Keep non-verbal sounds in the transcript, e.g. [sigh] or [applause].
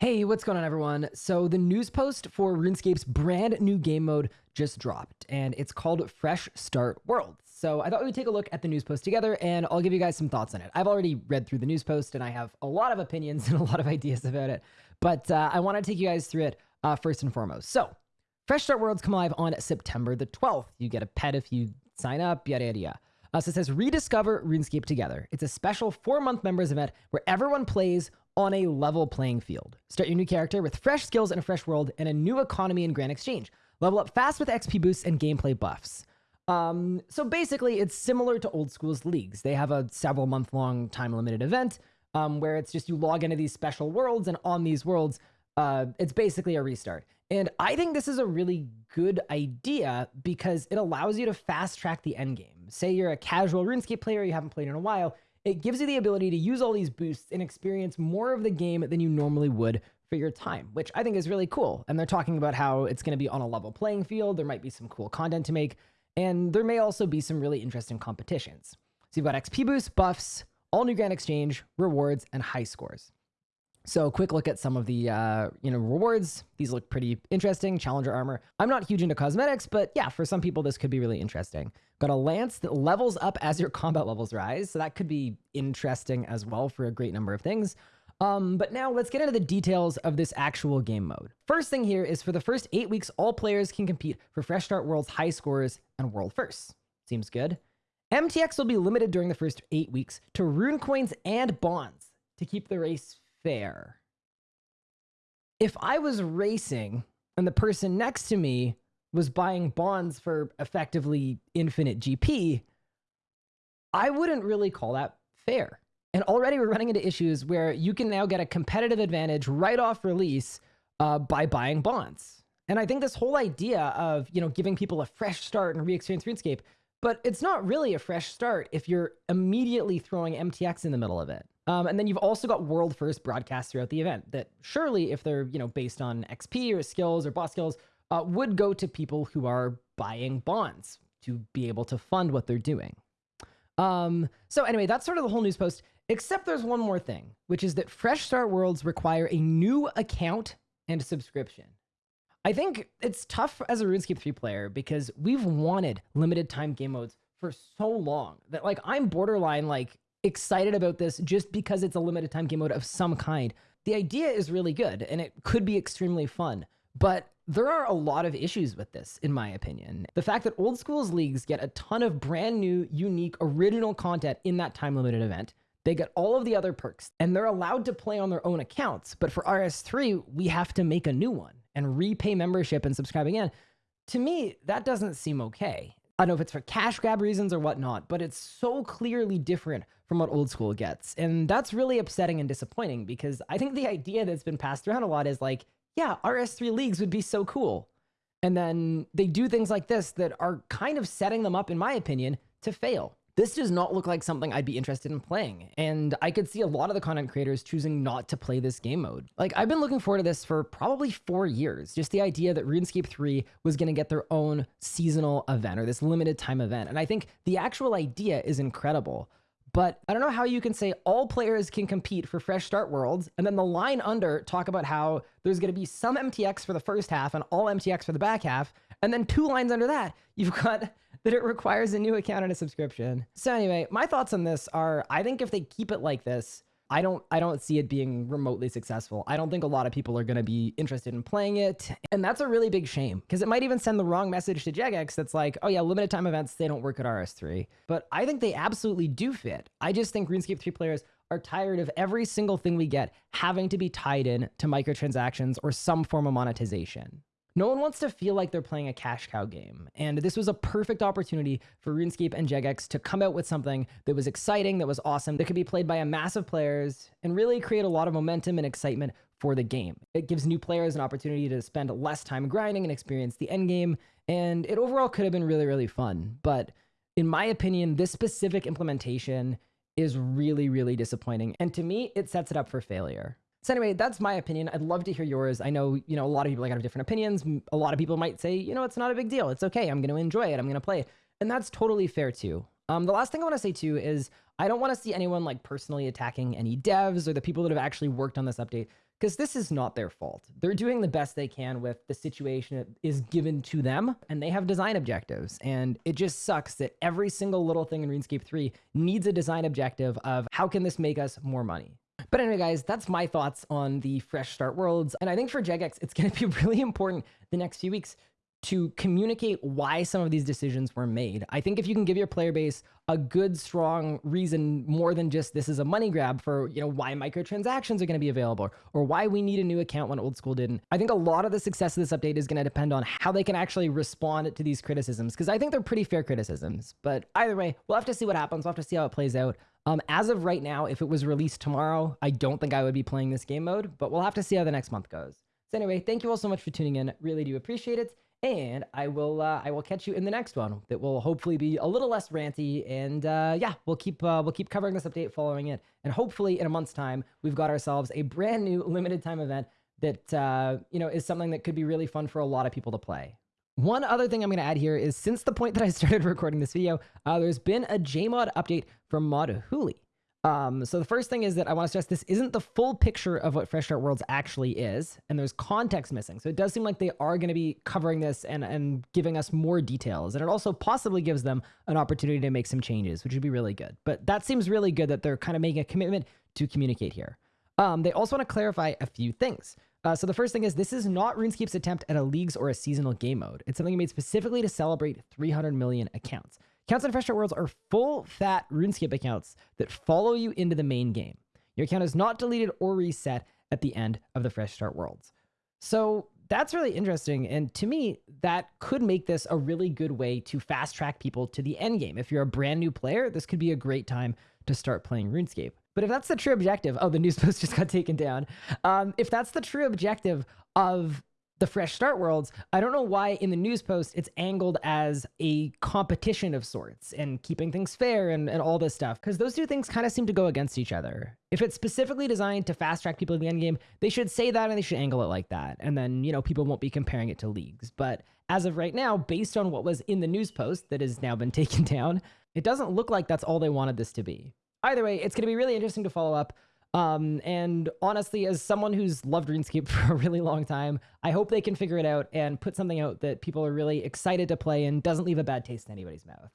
Hey, what's going on, everyone? So, the news post for RuneScape's brand new game mode just dropped, and it's called Fresh Start World. So, I thought we'd take a look at the news post together, and I'll give you guys some thoughts on it. I've already read through the news post, and I have a lot of opinions [laughs] and a lot of ideas about it, but uh, I want to take you guys through it uh, first and foremost. So, Fresh Start Worlds come live on September the 12th. You get a pet if you sign up, yada, yada, yada. Uh, so it says rediscover RuneScape together. It's a special four month members event where everyone plays on a level playing field. Start your new character with fresh skills in a fresh world and a new economy in Grand Exchange. Level up fast with XP boosts and gameplay buffs. Um, so basically, it's similar to old school's leagues. They have a several month long time limited event um, where it's just you log into these special worlds, and on these worlds, uh, it's basically a restart. And I think this is a really good idea because it allows you to fast track the end game. Say you're a casual RuneScape player, you haven't played in a while, it gives you the ability to use all these boosts and experience more of the game than you normally would for your time, which I think is really cool. And they're talking about how it's going to be on a level playing field. There might be some cool content to make, and there may also be some really interesting competitions. So you've got XP boosts, buffs, all new Grand Exchange, rewards, and high scores. So quick look at some of the uh, you know rewards. These look pretty interesting. Challenger armor. I'm not huge into cosmetics, but yeah, for some people this could be really interesting. Got a lance that levels up as your [laughs] combat levels rise, so that could be interesting as well for a great number of things. Um, but now let's get into the details of this actual game mode. First thing here is for the first eight weeks, all players can compete for Fresh Start World's high scores and world firsts. Seems good. MTX will be limited during the first eight weeks to rune coins and bonds to keep the race fair. If I was racing and the person next to me was buying bonds for effectively infinite GP, I wouldn't really call that fair. And already we're running into issues where you can now get a competitive advantage right off release uh, by buying bonds. And I think this whole idea of, you know, giving people a fresh start and re-experience RuneScape, but it's not really a fresh start if you're immediately throwing MTX in the middle of it. Um, and then you've also got world first broadcasts throughout the event that surely, if they're you know based on XP or skills or boss skills, uh, would go to people who are buying bonds to be able to fund what they're doing. Um, so anyway, that's sort of the whole news post. Except there's one more thing, which is that Fresh Start Worlds require a new account and subscription. I think it's tough as a RuneScape 3 player because we've wanted limited time game modes for so long that like I'm borderline like excited about this just because it's a limited time game mode of some kind. The idea is really good and it could be extremely fun, but there are a lot of issues with this, in my opinion. The fact that old schools leagues get a ton of brand new, unique, original content in that time limited event. They get all of the other perks and they're allowed to play on their own accounts. But for RS3, we have to make a new one and repay membership and subscribe again. To me, that doesn't seem okay. I don't know if it's for cash grab reasons or whatnot, but it's so clearly different from what old school gets. And that's really upsetting and disappointing because I think the idea that's been passed around a lot is like, yeah, RS3 leagues would be so cool. And then they do things like this that are kind of setting them up, in my opinion, to fail. This does not look like something I'd be interested in playing. And I could see a lot of the content creators choosing not to play this game mode. Like, I've been looking forward to this for probably four years. Just the idea that RuneScape 3 was going to get their own seasonal event or this limited time event. And I think the actual idea is incredible. But I don't know how you can say all players can compete for Fresh Start Worlds, and then the line under talk about how there's going to be some MTX for the first half and all MTX for the back half, and then two lines under that, you've got that it requires a new account and a subscription. So anyway, my thoughts on this are I think if they keep it like this, I don't I don't see it being remotely successful. I don't think a lot of people are going to be interested in playing it. And that's a really big shame because it might even send the wrong message to Jagex that's like, "Oh yeah, limited time events they don't work at RS3." But I think they absolutely do fit. I just think RuneScape 3 players are tired of every single thing we get having to be tied in to microtransactions or some form of monetization. No one wants to feel like they're playing a cash cow game, and this was a perfect opportunity for RuneScape and Jagex to come out with something that was exciting, that was awesome, that could be played by a mass of players, and really create a lot of momentum and excitement for the game. It gives new players an opportunity to spend less time grinding and experience the end game, and it overall could have been really, really fun. But in my opinion, this specific implementation is really, really disappointing, and to me, it sets it up for failure. So anyway, that's my opinion. I'd love to hear yours. I know, you know, a lot of people like have different opinions. A lot of people might say, you know, it's not a big deal. It's okay. I'm going to enjoy it. I'm going to play it. And that's totally fair too. Um, the last thing I want to say too is I don't want to see anyone like personally attacking any devs or the people that have actually worked on this update because this is not their fault. They're doing the best they can with the situation that is given to them, and they have design objectives. And it just sucks that every single little thing in RuneScape 3 needs a design objective of how can this make us more money? But anyway, guys, that's my thoughts on the Fresh Start Worlds. And I think for Jagex, it's going to be [laughs] really important the next few weeks to communicate why some of these decisions were made. I think if you can give your player base a good, strong reason more than just this is a money grab for, you know, why microtransactions are going to be available or why we need a new account when old school didn't. I think a lot of the success of this update is going to depend on how they can actually respond to these criticisms because I think they're pretty fair criticisms. But either way, we'll have to see what happens. We'll have to see how it plays out. Um, as of right now, if it was released tomorrow, I don't think I would be playing this game mode, but we'll have to see how the next month goes. So anyway, thank you all so much for tuning in. Really do appreciate it and I will uh, I will catch you in the next one that will hopefully be a little less ranty and uh, yeah we'll keep uh, we'll keep covering this update following it and hopefully in a month's time we've got ourselves a brand new [laughs] limited time event that uh, you know is something that could be really fun for a lot of people to play. One other thing I'm going to add here is since the point that I [laughs] started recording this video, uh, there's been a JMod update from Mod Huli. Um, so the first thing is that I want to stress this isn't the full picture of what Fresh Start Worlds actually is, and there's context missing. So it does seem like they are going to be covering this and, and giving us more details. And it also possibly gives them an opportunity to make some changes, which would be really good. But that seems really good that they're kind of making a commitment to communicate here. Um, they also want to clarify a few things. Uh, so the first thing is this is not RuneScape's attempt at a leagues or a seasonal game mode. It's something made specifically to celebrate 300 million accounts. Accounts on Fresh Worlds are full fat RuneScape accounts that follow you into the main game. Your account is not deleted or reset at the end of the Fresh Start Worlds. So that's really interesting. And to me, that could make this a really good way to fast track people to the end game. If you're a brand new player, this could be a great time to start playing RuneScape. But if that's the true objective, oh, the news [laughs] post just got taken down. Um, if that's the true objective of the fresh start worlds, I don't know why in the news post it's angled as a competition of sorts and keeping things fair and, and all this stuff, because those two things kind of seem to go against each other. If it's specifically designed to fast track people to the end game, they should say that and they should angle it like that. And then, you know, people won't be comparing it to leagues. But as of right now, based on what was in the news post that has now been [laughs] taken down, it doesn't look like that's all they wanted this to be. Either way, it's going to be really interesting to follow up. Um, and honestly, as someone who's loved RuneScape [laughs] for a really long time, I hope they can figure it out and put something out that people are really excited to play and doesn't leave a bad taste in anybody's mouth.